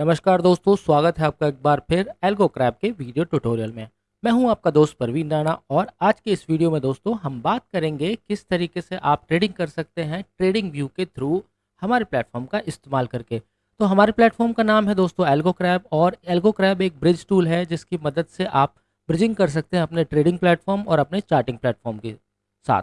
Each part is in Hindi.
नमस्कार दोस्तों, स्वागत है आपका एक बार फिर एल्गो क्रैप के वीडियो ट्यूटोरियल में। मैं हूँ आपका दोस्त परवीन राणा और आज के इस वीडियो में दोस्तों हम बात करेंगे किस तरीके से आप ट्रेडिंग कर सकते हैं ट्रेडिंग व्यू के थ्रू हमारे प्लेटफॉर्म का इस्तेमाल करके। तो हमारे प्लेटफॉर्म का नाम है दोस्तों एल्गो क्रैप और एल्गो क्रैप एक ब्रिज टूल है जिसकी मदद से आप ब्रिजिंग कर सकते हैं अपने ट्रेडिंग प्लेटफॉर्म और अपने चार्टिंग प्लेटफॉर्म के साथ।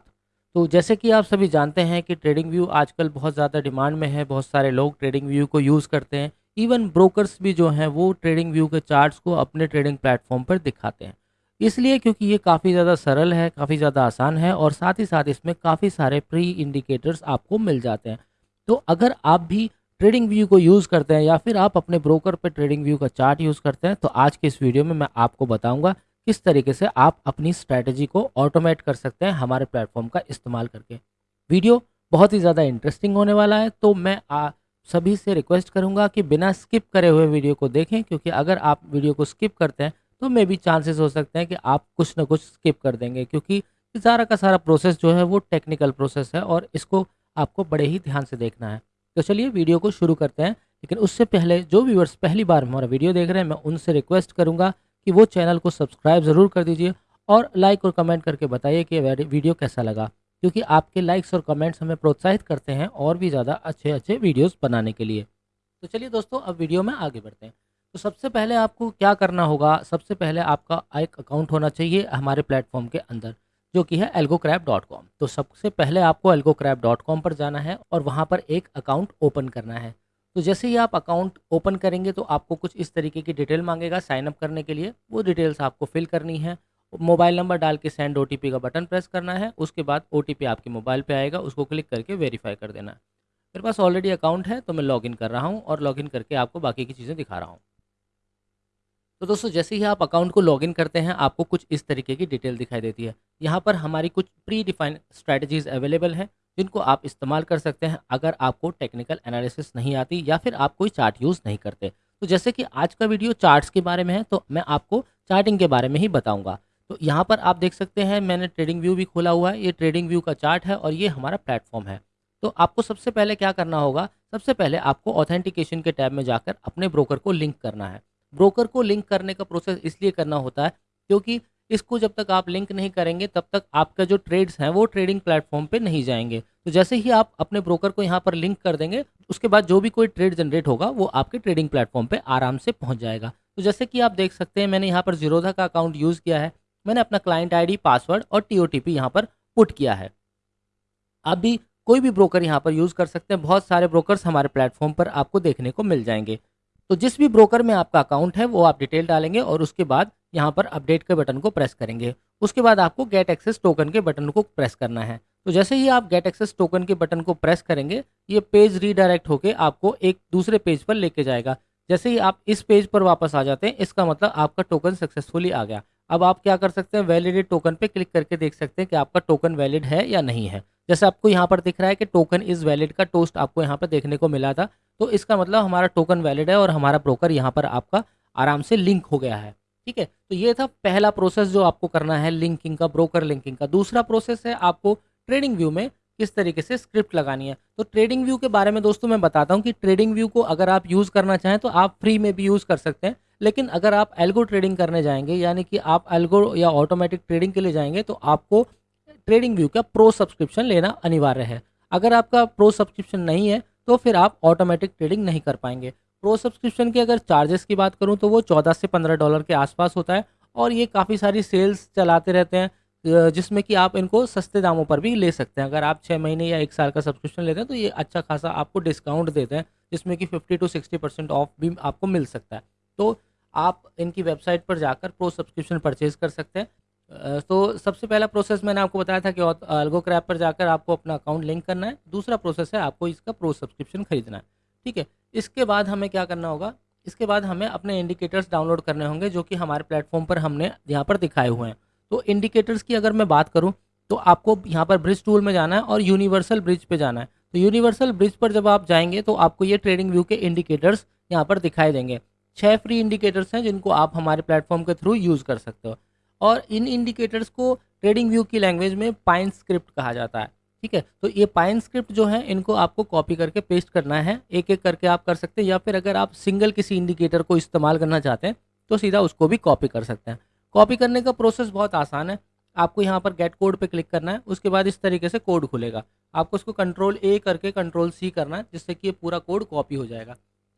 तो जैसे कि आप सभी जानते हैं कि ट्रेडिंग व्यू आजकल बहुत ज़्यादा डिमांड में है, बहुत सारे लोग ट्रेडिंग व्यू को यूज़ करते हैं। इवन ब्रोकर्स भी जो हैं वो ट्रेडिंग व्यू के चार्ट्स को अपने ट्रेडिंग प्लेटफॉर्म पर दिखाते हैं। इसलिए क्योंकि ये काफ़ी ज़्यादा सरल है काफ़ी ज़्यादा आसान है और साथ ही साथ इसमें काफ़ी सारे प्री इंडिकेटर्स आपको मिल जाते हैं। तो अगर आप भी ट्रेडिंग व्यू को यूज़ करते हैं या फिर आप अपने ब्रोकर पर ट्रेडिंग व्यू का चार्ट यूज़ करते हैं तो आज के इस वीडियो में मैं आपको बताऊँगा किस तरीके से आप अपनी स्ट्रैटेजी को ऑटोमेट कर सकते हैं हमारे प्लेटफॉर्म का इस्तेमाल करके। वीडियो बहुत ही ज़्यादा इंटरेस्टिंग होने वाला है तो मैं आ, सभी से रिक्वेस्ट करूँगा कि बिना स्किप करे हुए वीडियो को देखें, क्योंकि अगर आप वीडियो को स्किप करते हैं तो मे भी चांसेस हो सकते हैं कि आप कुछ ना कुछ स्किप कर देंगे, क्योंकि सारा का सारा प्रोसेस जो है वो टेक्निकल प्रोसेस है और इसको आपको बड़े ही ध्यान से देखना है। तो चलिए वीडियो को शुरू करते हैं, लेकिन उससे पहले जो व्यूवर्स पहली बार हमारा वीडियो देख रहे हैं, मैं उनसे रिक्वेस्ट करूँगा कि वो चैनल को सब्सक्राइब ज़रूर कर दीजिए और लाइक और कमेंट करके बताइए कि वीडियो कैसा लगा। क्योंकि आपके लाइक्स और कमेंट्स हमें प्रोत्साहित करते हैं और भी ज़्यादा अच्छे अच्छे वीडियोस बनाने के लिए। तो चलिए दोस्तों, अब वीडियो में आगे बढ़ते हैं। तो सबसे पहले आपको क्या करना होगा? सबसे पहले आपका एक अकाउंट होना चाहिए हमारे प्लेटफॉर्म के अंदर, जो कि है एल्गोक्रैप तो सबसे पहले आपको एल्गोक्रैप पर जाना है और वहाँ पर एक अकाउंट ओपन करना है। तो जैसे ही आप अकाउंट ओपन करेंगे तो आपको कुछ इस तरीके की डिटेल मांगेगा साइन अप करने के लिए। वो डिटेल्स आपको फिल करनी है। मोबाइल नंबर डाल के सेंड ओटीपी का बटन प्रेस करना है, उसके बाद ओटीपी आपके मोबाइल पे आएगा, उसको क्लिक करके वेरीफाई कर देना है। मेरे पास ऑलरेडी अकाउंट है तो मैं लॉगिन कर रहा हूँ और लॉगिन करके आपको बाकी की चीज़ें दिखा रहा हूँ। तो दोस्तों, जैसे ही आप अकाउंट को लॉगिन करते हैं, आपको कुछ इस तरीके की डिटेल दिखाई देती है। यहाँ पर हमारी कुछ प्री डिफाइंड स्ट्रैटेजीज अवेलेबल हैं, जिनको आप इस्तेमाल कर सकते हैं अगर आपको टेक्निकल एनालिसिस नहीं आती या फिर आप कोई चार्ट यूज़ नहीं करते। तो जैसे कि आज का वीडियो चार्ट्स के बारे में है तो मैं आपको चार्टिंग के बारे में ही बताऊँगा। तो यहाँ पर आप देख सकते हैं, मैंने ट्रेडिंग व्यू भी खोला हुआ है, ये ट्रेडिंग व्यू का चार्ट है और ये हमारा प्लेटफॉर्म है। तो आपको सबसे पहले क्या करना होगा, सबसे पहले आपको ऑथेंटिकेशन के टैब में जाकर अपने ब्रोकर को लिंक करना है। ब्रोकर को लिंक करने का प्रोसेस इसलिए करना होता है क्योंकि इसको जब तक आप लिंक नहीं करेंगे, तब तक आपका जो ट्रेड्स हैं वो ट्रेडिंग प्लेटफॉर्म पे नहीं जाएँगे। तो जैसे ही आप अपने ब्रोकर को यहाँ पर लिंक कर देंगे, उसके बाद जो भी कोई ट्रेड जनरेट होगा, वो आपके ट्रेडिंग प्लेटफॉर्म पे आराम से पहुँच जाएगा। तो जैसे कि आप देख सकते हैं, मैंने यहाँ पर जीरोधा का अकाउंट यूज़ किया है। मैंने अपना क्लाइंट आईडी पासवर्ड और टी यहाँ पर पुट किया है। आप भी कोई भी ब्रोकर यहाँ पर यूज़ कर सकते हैं। बहुत सारे ब्रोकर्स हमारे प्लेटफॉर्म पर आपको देखने को मिल जाएँगे। तो जिस भी ब्रोकर में आपका अकाउंट है, वो आप डिटेल डालेंगे और उसके बाद यहाँ पर अपडेट के बटन को प्रेस करेंगे। उसके बाद आपको गेट एक्सेस टोकन के बटन को प्रेस करना है। तो जैसे ही आप गेट एक्सेस टोकन के बटन को प्रेस करेंगे, ये पेज रीडायरेक्ट होकर आपको एक दूसरे पेज पर लेके जाएगा। जैसे ही आप इस पेज पर वापस आ जाते हैं, इसका मतलब आपका टोकन सक्सेसफुली आ गया। अब आप क्या कर सकते हैं वैलिडेट टोकन पे क्लिक करके देख सकते हैं कि आपका टोकन वैलिड है या नहीं है। जैसे आपको यहाँ पर दिख रहा है कि टोकन इज़ वैलिड का टोस्ट आपको यहाँ पर देखने को मिला था तो इसका मतलब हमारा टोकन वैलिड है और हमारा ब्रोकर यहाँ पर आपका आराम से लिंक हो गया है, ठीक है? तो ये था पहला प्रोसेस जो आपको करना है लिंकिंग का ब्रोकर लिंकिंग का। दूसरा प्रोसेस है आपको ट्रेडिंग व्यू में किस तरीके से स्क्रिप्ट लगानी है। तो ट्रेडिंग व्यू के बारे में दोस्तों मैं बताता हूँ कि ट्रेडिंग व्यू को अगर आप यूज़ करना चाहें तो आप फ्री में भी यूज़ कर सकते हैं। लेकिन अगर आप एल्गो ट्रेडिंग करने जाएँगे, यानी कि आप एल्गो या ऑटोमेटिक ट्रेडिंग के लिए जाएँगे तो आपको ट्रेडिंग व्यू का प्रो सब्सक्रिप्शन लेना अनिवार्य है। अगर आपका प्रो सब्सक्रिप्शन नहीं है तो फिर आप ऑटोमेटिक ट्रेडिंग नहीं कर पाएँगे। प्रो सब्सक्रिप्शन के अगर चार्जेस की बात करूँ तो वो चौदह से पंद्रह डॉलर के आसपास होता है और ये काफ़ी सारी सेल्स चलाते रहते हैं जिसमें कि आप इनको सस्ते दामों पर भी ले सकते हैं। अगर आप छः महीने या एक साल का सब्सक्रिप्शन लेते हैं तो ये अच्छा खासा आपको डिस्काउंट देते हैं, जिसमें कि fifty to sixty percent off भी आपको मिल सकता है। तो आप इनकी वेबसाइट पर जाकर प्रो सब्सक्रिप्शन परचेज कर सकते हैं। तो सबसे पहला प्रोसेस मैंने आपको बताया था कि अल्गो क्रैप पर जाकर आपको अपना अकाउंट लिंक करना है। दूसरा प्रोसेस है आपको इसका प्रो सब्सक्रिप्शन खरीदना है। ठीक है, इसके बाद हमें क्या करना होगा? इसके बाद हमें अपने इंडिकेटर्स डाउनलोड करने होंगे जो कि हमारे प्लेटफॉर्म पर हमने यहाँ पर दिखाए हुए हैं। तो इंडिकेटर्स की अगर मैं बात करूँ तो आपको यहाँ पर ब्रिज टूल में जाना है और यूनिवर्सल ब्रिज पे जाना है। तो यूनिवर्सल ब्रिज पर जब आप जाएँगे तो आपको ये ट्रेडिंग व्यू के इंडिकेटर्स यहाँ पर दिखाई देंगे। छः फ्री इंडिकेटर्स हैं जिनको आप हमारे प्लेटफॉर्म के थ्रू यूज़ कर सकते हो। और इन इंडिकेटर्स को ट्रेडिंग व्यू की लैंग्वेज में पाइन स्क्रिप्ट कहा जाता है, ठीक है? तो ये पाइन स्क्रिप्ट जो है, इनको आपको कॉपी करके पेस्ट करना है एक एक करके आप कर सकते हैं, या फिर अगर आप सिंगल किसी इंडिकेटर को इस्तेमाल करना चाहते हैं तो सीधा उसको भी कॉपी कर सकते हैं। कॉपी करने का प्रोसेस बहुत आसान है। आपको यहाँ पर गेट कोड पे क्लिक करना है, उसके बाद इस तरीके से कोड खुलेगा। आपको उसको कंट्रोल ए करके कंट्रोल सी करना है, जिससे कि ये पूरा कोड कॉपी हो जाएगा।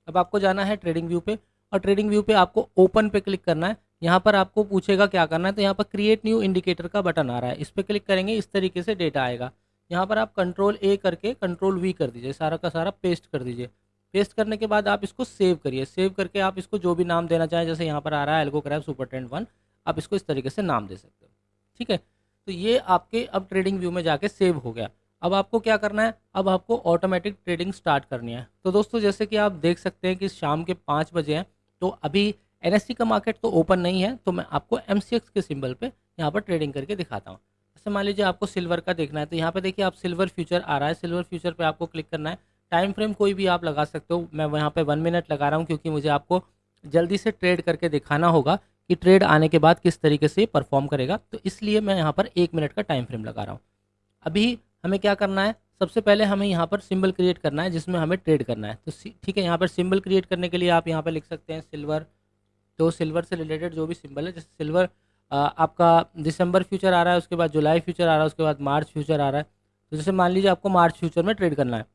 अब आपको जाना है ट्रेडिंग व्यू पे और ट्रेडिंग व्यू पे आपको ओपन पे क्लिक करना है। यहाँ पर आपको पूछेगा क्या करना है तो यहाँ पर क्रिएट न्यू इंडिकेटर का बटन आ रहा है। इस पर क्लिक करेंगे, इस तरीके से डेटा आएगा। यहाँ पर आप कंट्रोल ए करके कंट्रोल वी कर दीजिए, सारा का सारा पेस्ट कर दीजिए। पेस्ट करने के बाद आप इसको सेव करिए। सेव करके आप इसको जो भी नाम देना चाहें, जैसे यहाँ पर आ रहा है Algo Crap supertrend one आप इसको इस तरीके से नाम दे सकते हो। ठीक है? तो ये आपके अब ट्रेडिंग व्यू में जाके सेव हो गया। अब आपको क्या करना है? अब आपको ऑटोमेटिक ट्रेडिंग स्टार्ट करनी है। तो दोस्तों, जैसे कि आप देख सकते हैं कि शाम के पाँच बजे हैं। तो अभी एन का मार्केट तो ओपन नहीं है तो मैं आपको एमसीएक्स के सिंबल पे यहाँ पर ट्रेडिंग करके दिखाता हूँ। जैसे मान लीजिए आपको सिल्वर का देखना है तो यहाँ पे देखिए आप सिल्वर फ्यूचर आ रहा है सिल्वर फ्यूचर पे आपको क्लिक करना है। टाइम फ्रेम कोई भी आप लगा सकते हो, मैं यहाँ पे वन मिनट लगा रहा हूँ, क्योंकि मुझे आपको जल्दी से ट्रेड करके दिखाना होगा कि ट्रेड आने के बाद किस तरीके से परफॉर्म करेगा। तो इसलिए मैं यहाँ पर एक मिनट का टाइम फ्रेम लगा रहा हूँ। अभी हमें क्या करना है? सबसे पहले हमें यहाँ पर सिंबल क्रिएट करना है, जिसमें हमें ट्रेड करना है। तो ठीक है, यहाँ पर सिंबल क्रिएट करने के लिए आप यहाँ पर लिख सकते हैं सिल्वर तो सिल्वर से रिलेटेड जो भी सिंबल है, जैसे सिल्वर आपका दिसंबर फ्यूचर आ रहा है, उसके बाद जुलाई फ्यूचर आ रहा है, उसके बाद मार्च फ्यूचर आ रहा है। तो जैसे मान लीजिए आपको मार्च फ्यूचर में ट्रेड करना है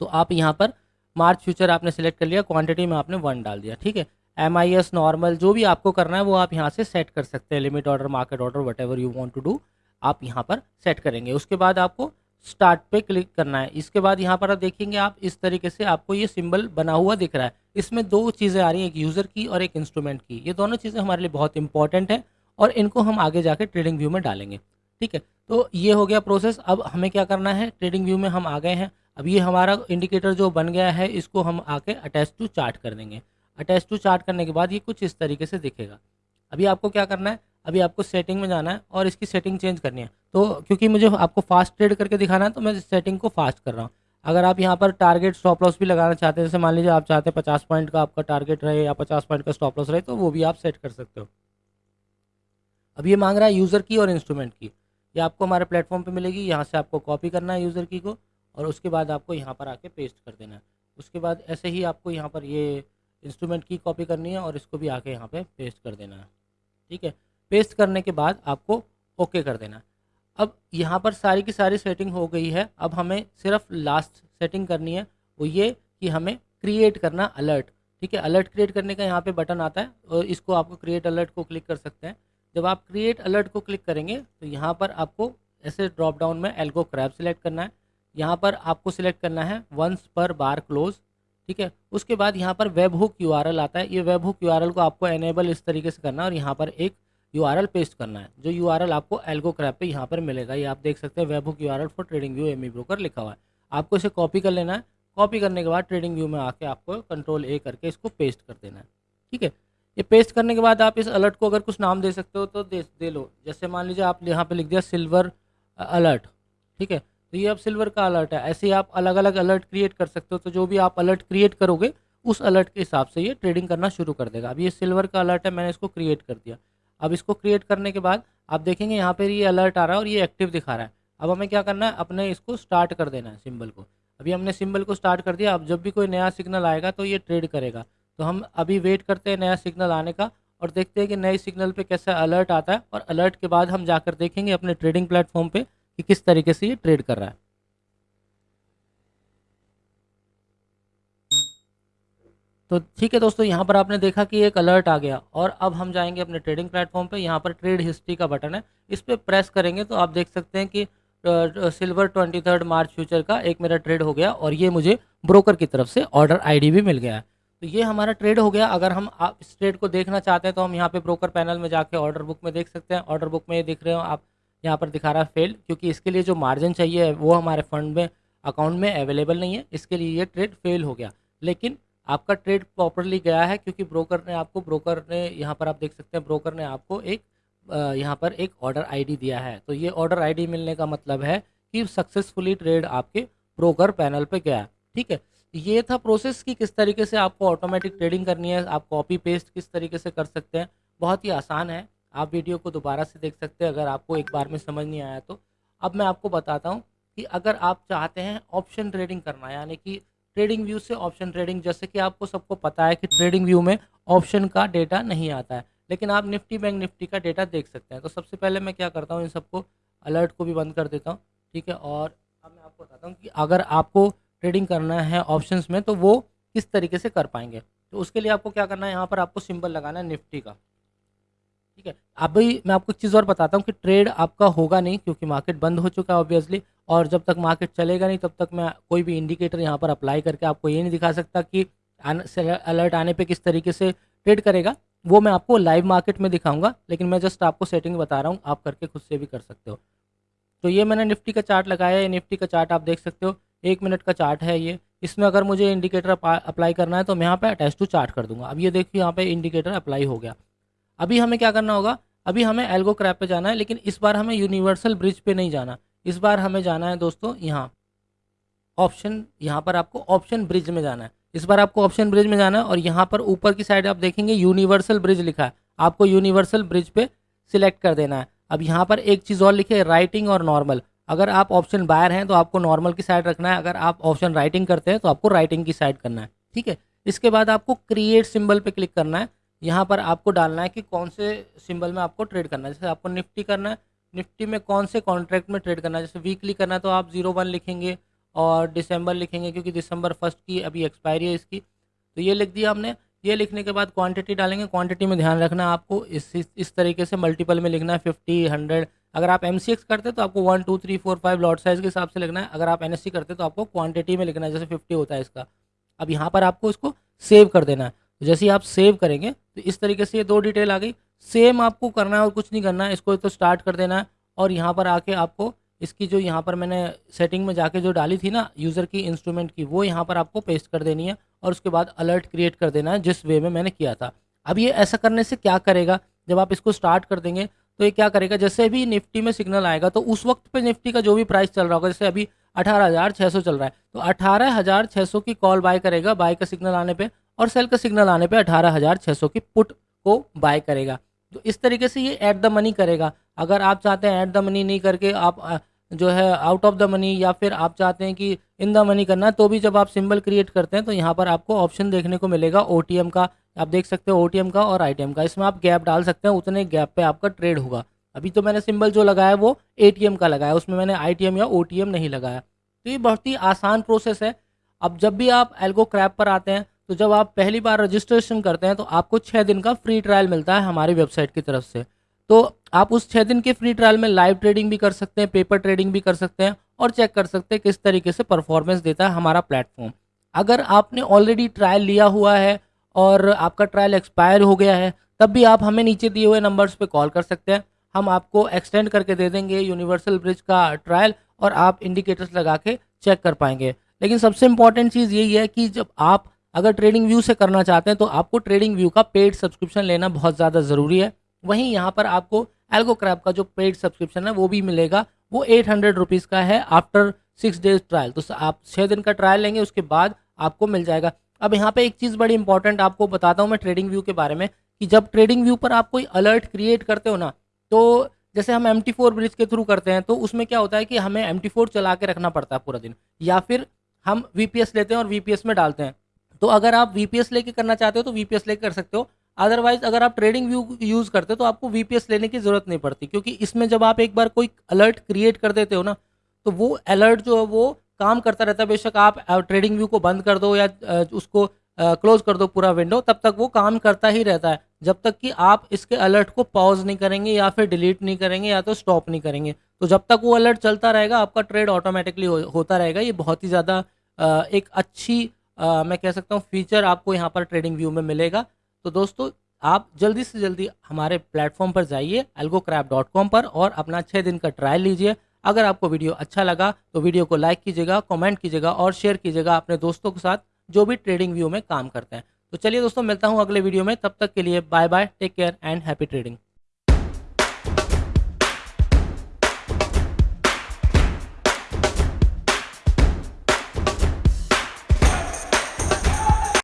तो आप यहाँ पर मार्च फ्यूचर आपने सेलेक्ट कर लिया क्वांटिटी में आपने वन डाल दिया, ठीक है। एम आई एस नॉर्मल जो भी आपको करना है, वो आप यहाँ से सेट कर सकते हैं limit order market order whatever you want to do आप यहाँ पर सेट करेंगे। उसके बाद आपको स्टार्ट पे क्लिक करना है। इसके बाद यहाँ पर आप देखेंगे आप इस तरीके से आपको ये सिंबल बना हुआ दिख रहा है। इसमें दो चीज़ें आ रही हैं, एक यूज़र की और एक इंस्ट्रूमेंट की। ये दोनों चीज़ें हमारे लिए बहुत इंपॉर्टेंट है और इनको हम आगे जाके ट्रेडिंग व्यू में डालेंगे। ठीक है? तो ये हो गया प्रोसेस अब हमें क्या करना है? ट्रेडिंग व्यू में हम आ गए हैं। अब ये हमारा इंडिकेटर जो बन गया है, इसको हम आके अटैच टू चार्ट कर देंगे। अटैच टू चार्ट करने के बाद ये कुछ इस तरीके से दिखेगा। अभी आपको क्या करना है? अभी आपको सेटिंग में जाना है और इसकी सेटिंग चेंज करनी है। तो क्योंकि मुझे आपको फास्ट ट्रेड करके दिखाना है तो मैं सेटिंग को फास्ट कर रहा हूँ। अगर आप यहाँ पर टारगेट स्टॉप लॉस भी लगाना चाहते हैं, जैसे मान लीजिए आप चाहते हैं पचास पॉइंट का आपका टारगेट रहे या पचास पॉइंट का स्टॉप लॉस रहे तो वो भी आप सेट कर सकते हो। अब ये मांग रहा है यूज़र की और इंस्ट्रूमेंट की। ये आपको हमारे प्लेटफॉर्म पे मिलेगी, यहाँ से आपको कॉपी करना है यूज़र की को और उसके बाद आपको यहाँ पर आके पेस्ट कर देना है। उसके बाद ऐसे ही आपको यहाँ पर ये इंस्ट्रूमेंट की कॉपी करनी है और इसको भी आके यहाँ पे पेस्ट कर देना है। ठीक है? पेस्ट करने के बाद आपको ओके कर देना अब यहाँ पर सारी की सारी सेटिंग हो गई है। अब हमें सिर्फ़ लास्ट सेटिंग करनी है, वो ये कि हमें क्रिएट करना अलर्ट ठीक है? अलर्ट क्रिएट करने का यहाँ पे बटन आता है और इसको आपको क्रिएट अलर्ट को क्लिक कर सकते हैं। जब आप क्रिएट अलर्ट को क्लिक करेंगे तो यहाँ पर आपको ऐसे ड्रॉप डाउन में एल्गो क्रैब सिलेक्ट करना है। यहाँ पर आपको सिलेक्ट करना है वंस पर बार क्लोज ठीक है? उसके बाद यहाँ पर वेब हुक यू आता है। ये वेब हुक यू को आपको एनेबल इस तरीके से करना है और यहाँ पर एक यू पेस्ट करना है। जो URL आपको एल्गो क्रैप पे यहाँ पर मिलेगा, ये आप देख सकते हैं webhook you for TradingView M broker लिखा हुआ है। आपको इसे कॉपी कर लेना है। कॉपी करने के बाद ट्रेडिंग व्यू में आके आपको कंट्रोल ए करके इसको पेस्ट कर देना है। ठीक है? ये पेस्ट करने के बाद आप इस अलर्ट को अगर कुछ नाम दे सकते हो तो दे दे लो। जैसे मान लीजिए आप यहाँ पे लिख दिया सिल्वर अलर्ट ठीक है? तो ये अब सिल्वर का अलर्ट है। ऐसे ही आप अलग अलग अलर्ट क्रिएट कर सकते हो। तो जो भी आप अलर्ट क्रिएट करोगे, उस अलर्ट के हिसाब से ये ट्रेडिंग करना शुरू कर देगा। अब ये सिल्वर का अलर्ट है, मैंने इसको क्रिएट कर दिया। अब इसको क्रिएट करने के बाद, आप देखेंगे यहाँ पर ये अलर्ट आ रहा है और ये एक्टिव दिखा रहा है। अब हमें क्या करना है? अपने इसको स्टार्ट कर देना है सिंबल को। अभी हमने सिंबल को स्टार्ट कर दिया, अब जब भी कोई नया सिग्नल आएगा तो ये ट्रेड करेगा। तो हम अभी वेट करते हैं नया सिग्नल आने का और देखते हैं कि नए सिग्नल पे कैसा अलर्ट आता है और अलर्ट के बाद हम जाकर देखेंगे अपने ट्रेडिंग प्लेटफॉर्म पे कि किस तरीके से ये ट्रेड कर रहा है। तो ठीक है दोस्तों, यहाँ पर आपने देखा कि एक अलर्ट आ गया और अब हम जाएँगे अपने ट्रेडिंग प्लेटफॉर्म पे। यहाँ पर ट्रेड हिस्ट्री का बटन है। इस पर प्रेस करेंगे तो आप देख सकते हैं कि silver twenty third March future का एक मेरा ट्रेड हो गया और ये मुझे ब्रोकर की तरफ़ से ऑर्डर आईडी भी मिल गया है। तो ये हमारा ट्रेड हो गया। अगर हम आप इस ट्रेड को देखना चाहते हैं तो हम यहाँ पे ब्रोकर पैनल में जाके ऑर्डर बुक में देख सकते हैं। ऑर्डर बुक में ये दिख रहे हो, आप यहाँ पर दिखा रहा है फेल क्योंकि इसके लिए जो मार्जिन चाहिए वो हमारे फंड में अकाउंट में अवेलेबल नहीं है। इसके लिए ये ट्रेड फेल हो गया। लेकिन आपका ट्रेड प्रॉपरली गया है क्योंकि ब्रोकर ने आपको ब्रोकर ने यहाँ पर आप देख सकते हैं ब्रोकर ने आपको एक यहाँ पर एक ऑर्डर आईडी दिया है। तो ये ऑर्डर आईडी मिलने का मतलब है कि सक्सेसफुली ट्रेड आपके ब्रोकर पैनल पे गया। ठीक है? ये था प्रोसेस कि किस तरीके से आपको ऑटोमेटिक ट्रेडिंग करनी है, आप कॉपी पेस्ट किस तरीके से कर सकते हैं। बहुत ही आसान है। आप वीडियो को दोबारा से देख सकते हैं, अगर आपको एक बार में समझ नहीं आया तो। अब मैं आपको बताता हूँ कि अगर आप चाहते हैं ऑप्शन ट्रेडिंग करना, यानी कि ट्रेडिंग व्यू से ऑप्शन ट्रेडिंग जैसे कि आपको सबको पता है कि ट्रेडिंग व्यू में ऑप्शन का डेटा नहीं आता है, लेकिन आप निफ्टी बैंक निफ्टी का डेटा देख सकते हैं। तो सबसे पहले मैं क्या करता हूँ, इन सबको अलर्ट को भी बंद कर देता हूँ, ठीक है? और अब मैं आपको बताता हूँ कि अगर आपको ट्रेडिंग करना है ऑप्शंस में तो वो किस तरीके से कर पाएँगे? तो उसके लिए आपको क्या करना है, यहाँ पर आपको सिंबल लगाना है निफ्टी का, ठीक है? अभी मैं आपको एक चीज़ और बताता हूँ कि ट्रेड आपका होगा नहीं, क्योंकि मार्केट बंद हो चुका है ऑब्वियसली और जब तक मार्केट चलेगा नहीं, तब तक मैं कोई भी इंडिकेटर यहाँ पर अप्लाई करके आपको ये नहीं दिखा सकता कि अलर्ट आने पे किस तरीके से ट्रेड करेगा। वो मैं आपको लाइव मार्केट में दिखाऊँगा, लेकिन मैं जस्ट आपको सेटिंग बता रहा हूँ, आप करके खुद से भी कर सकते हो। तो ये मैंने निफ्टी का चार्ट लगाया है। निफ्टी का चार्ट आप देख सकते हो। एक मिनट का चार्ट है ये। इसमें अगर मुझे इंडिकेटर अप्लाई करना है तो मैं यहाँ पे अटैच टू चार्ट कर दूँगा। अब ये देखिए, यहाँ पे इंडिकेटर अप्लाई हो गया। अभी हमें क्या करना होगा? अभी हमें एल्गो क्रैप पे जाना है, लेकिन इस बार हमें यूनिवर्सल ब्रिज पे नहीं जाना। इस बार हमें जाना है दोस्तों यहाँ। ऑप्शन, यहाँ पर आपको ऑप्शन ब्रिज में जाना है। इस बार आपको ऑप्शन ब्रिज में जाना है और यहाँ पर ऊपर की साइड आप देखेंगे यूनिवर्सल ब्रिज लिखा है। आपको यूनिवर्सल ब्रिज पे सिलेक्ट कर देना है। अब यहाँ पर एक चीज़ और लिखे राइटिंग और नॉर्मल। अगर आप ऑप्शन बायर हैं तो आपको नॉर्मल की साइड रखना है। अगर आप ऑप्शन राइटिंग करते हैं तो आपको राइटिंग की साइड करना है। ठीक है? इसके बाद आपको क्रिएट सिंबल पे क्लिक करना है। यहाँ पर आपको डालना है कि कौन से सिंबल में आपको ट्रेड करना है। जैसे आपको निफ्टी करना है निफ्टी में कौन से कॉन्ट्रैक्ट में ट्रेड करना है? जैसे वीकली करना है तो आप ज़ीरो वन लिखेंगे और दिसंबर लिखेंगे क्योंकि दिसंबर फ़र्स्ट की अभी एक्सपायरी है इसकी। तो ये लिख दिया हमने ये लिखने के बाद क्वांटिटी डालेंगे। क्वांटिटी में ध्यान रखना आपको इस इस तरीके से मल्टीपल में लिखना है। फिफ्टी हंड्रेड अगर आप एमसीएक्स करते तो आपको one two three four five lot size के हिसाब से लिखना है। अगर आप एन करते तो आपको क्वान्टिटी में लिखना है। जैसे फिफ्टी होता है इसका। अब यहाँ पर आपको इसको सेव कर देना है। जैसे ही आप सेव करेंगे तो इस तरीके से ये दो डिटेल आ गई। सेम आपको करना है और कुछ नहीं करना है, इसको तो स्टार्ट कर देना है और यहाँ पर आके आपको इसकी जो यहाँ पर मैंने सेटिंग में जाके जो डाली थी ना यूज़र की इंस्ट्रूमेंट की, वो यहाँ पर आपको पेस्ट कर देनी है और उसके बाद अलर्ट क्रिएट कर देना है जिस वे में मैंने किया था। अब ये ऐसा करने से क्या करेगा? जब आप इसको स्टार्ट कर देंगे तो ये क्या करेगा? जैसे भी निफ्टी में सिग्नल आएगा तो उस वक्त पे निफ्टी का जो भी प्राइस चल रहा होगा, जैसे अभी अठारह हज़ार छः सौ चल रहा है तो अठारह हज़ार छः सौ की कॉल बाय करेगा बाय का सिग्नल आने पे। और सेल का सिग्नल आने पे अठारह की पुट को बाय करेगा। तो इस तरीके से ये ऐट द मनी करेगा। अगर आप चाहते हैं ऐट द मनी नहीं करके आप जो है आउट ऑफ़ द मनी या फिर आप चाहते हैं कि इन द मनी करना तो भी जब आप सिंबल क्रिएट करते हैं तो यहाँ पर आपको ऑप्शन देखने को मिलेगा ओटीएम का। आप देख सकते हो ओटीएम का और आईटीएम का। इसमें आप गैप डाल सकते हैं, उतने गैप पर आपका ट्रेड होगा। अभी तो मैंने सिंबल जो लगाया वो एटीएम का लगाया उसमें मैंने आईटीएम या ओटीएम नहीं लगाया। तो ये बहुत ही आसान प्रोसेस है। अब जब भी आप एल्गो क्रैप पर आते हैं तो जब आप पहली बार रजिस्ट्रेशन करते हैं तो आपको छः दिन का फ्री ट्रायल मिलता है हमारी वेबसाइट की तरफ़ से। तो आप उस छः दिन के फ्री ट्रायल में लाइव ट्रेडिंग भी कर सकते हैं पेपर ट्रेडिंग भी कर सकते हैं और चेक कर सकते हैं किस तरीके से परफॉर्मेंस देता है हमारा प्लेटफॉर्म अगर आपने ऑलरेडी ट्रायल लिया हुआ है और आपका ट्रायल एक्सपायर हो गया है, तब भी आप हमें नीचे दिए हुए नंबर्स पे कॉल कर सकते हैं। हम आपको एक्सटेंड करके दे देंगे यूनिवर्सल ब्रिज का ट्रायल और आप इंडिकेटर्स लगा के चेक कर पाएँगे। लेकिन सबसे इंपॉर्टेंट चीज़ यही है कि जब आप अगर ट्रेडिंग व्यू से करना चाहते हैं तो आपको ट्रेडिंग व्यू का पेड सब्सक्रिप्शन लेना बहुत ज़्यादा ज़रूरी है। वहीं यहाँ पर आपको एल्गो क्रैप का जो पेड सब्सक्रिप्शन है, वो भी मिलेगा। वो एट हंड्रेड रुपीज़ का है आफ्टर सिक्स डेज़ ट्रायल तो आप छः दिन का ट्रायल लेंगे, उसके बाद आपको मिल जाएगा। अब यहाँ पे एक चीज़ बड़ी इंपॉर्टेंट आपको बताता हूँ मैं ट्रेडिंग व्यू के बारे में, कि जब ट्रेडिंग व्यू पर आप कोई अलर्ट क्रिएट करते हो ना तो जैसे हम एम ब्रिज के थ्रू करते हैं तो उसमें क्या होता है कि हमें एम चला के रखना पड़ता है पूरा दिन। या फिर हम वीपीएस लेते हैं और वीपीएस में डालते हैं। तो अगर आप वीपीएस लेके करना चाहते हो तो वीपीएस लेके कर सकते हो। अदरवाइज़ अगर आप ट्रेडिंग व्यू यूज़ करते हो तो आपको वीपीएस लेने की ज़रूरत नहीं पड़ती, क्योंकि इसमें जब आप एक बार कोई अलर्ट क्रिएट कर देते हो ना तो वो अलर्ट जो है वो काम करता रहता है। बेशक आप ट्रेडिंग व्यू को बंद कर दो या उसको क्लोज कर दो पूरा विंडो तब तक वो काम करता ही रहता है। जब तक कि आप इसके अलर्ट को पॉज नहीं करेंगे या फिर डिलीट नहीं करेंगे या तो स्टॉप नहीं करेंगे। तो जब तक वो अलर्ट चलता रहेगा, आपका ट्रेड ऑटोमेटिकली होता रहेगा। ये बहुत ही ज़्यादा एक अच्छी आ, मैं कह सकता हूँ फीचर आपको यहाँ पर ट्रेडिंग व्यू में मिलेगा। तो दोस्तों आप जल्दी से जल्दी हमारे प्लेटफॉर्म पर जाइए algocrap.com पर और अपना छः दिन का ट्रायल लीजिए। अगर आपको वीडियो अच्छा लगा तो वीडियो को लाइक कीजिएगा कमेंट कीजिएगा और शेयर कीजिएगा अपने दोस्तों के साथ जो भी ट्रेडिंग व्यू में काम करते हैं। तो चलिए दोस्तों मिलता हूँ अगले वीडियो में। तब तक के लिए bye bye take care and happy trading